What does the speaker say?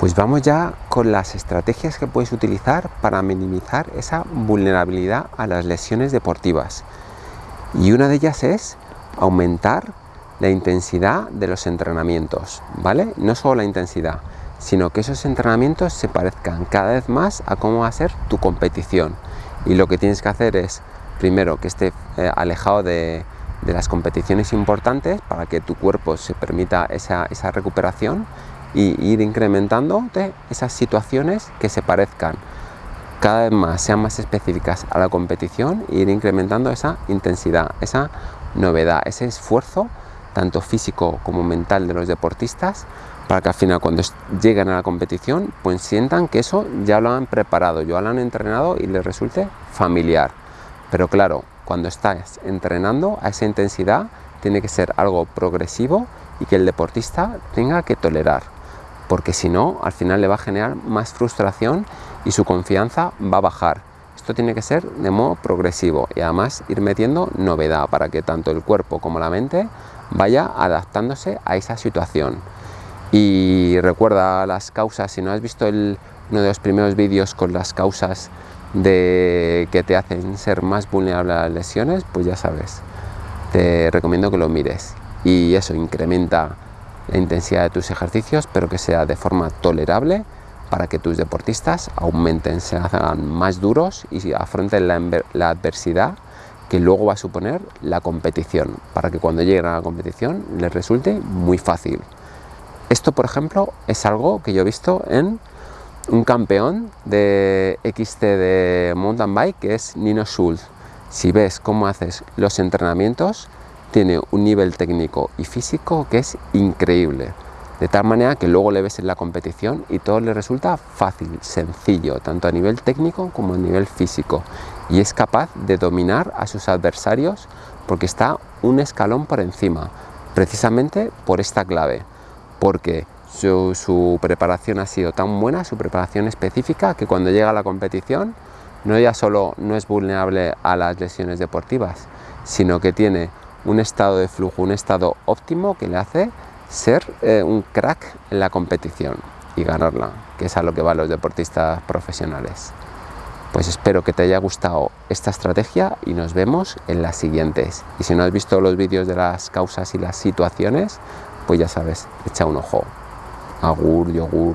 Pues vamos ya con las estrategias que puedes utilizar para minimizar esa vulnerabilidad a las lesiones deportivas. Y una de ellas es aumentar la intensidad de los entrenamientos, ¿vale? No solo la intensidad, sino que esos entrenamientos se parezcan cada vez más a cómo va a ser tu competición. Y lo que tienes que hacer es, primero, que esté eh, alejado de, las competiciones importantes para que tu cuerpo se permita esa, esa recuperación y ir incrementando esas situaciones que se parezcan cada vez más, sean más específicas a la competición e ir incrementando esa intensidad, esa novedad, ese esfuerzo tanto físico como mental de los deportistas para que al final cuando lleguen a la competición pues sientan que eso ya lo han preparado, ya lo han entrenado y les resulte familiar. Pero claro, cuando estás entrenando a esa intensidad tiene que ser algo progresivo y que el deportista tenga que tolerar porque si no, al final le va a generar más frustración y su confianza va a bajar. Esto tiene que ser de modo progresivo y además ir metiendo novedad para que tanto el cuerpo como la mente vaya adaptándose a esa situación. Y recuerda las causas, si no has visto uno de los primeros vídeos con las causas de que te hacen ser más vulnerable a las lesiones, pues ya sabes, te recomiendo que lo mires. Y eso incrementa la intensidad de tus ejercicios, pero que sea de forma tolerable para que tus deportistas aumenten, se hagan más duros y afronten la, adversidad que luego va a suponer la competición, para que cuando lleguen a la competición les resulte muy fácil. Esto, por ejemplo, es algo que yo he visto en un campeón de XT de mountain bike, que es Nino Schultz. Si ves cómo haces los entrenamientos, tiene un nivel técnico y físico que es increíble. De tal manera que luego le ves en la competición y todo le resulta fácil, sencillo, tanto a nivel técnico como a nivel físico. Y es capaz de dominar a sus adversarios porque está un escalón por encima, precisamente por esta clave. Porque su, preparación ha sido tan buena, su preparación específica, que cuando llega a la competición no ya solo no es vulnerable a las lesiones deportivas, sino que tiene un estado de flujo, un estado óptimo que le hace ser eh, un crack en la competición y ganarla, que es a lo que van los deportistas profesionales. Pues espero que te haya gustado esta estrategia y nos vemos en las siguientes. Y si no has visto los vídeos de las causas y las situaciones, pues ya sabes, echa un ojo. Agur, yogur.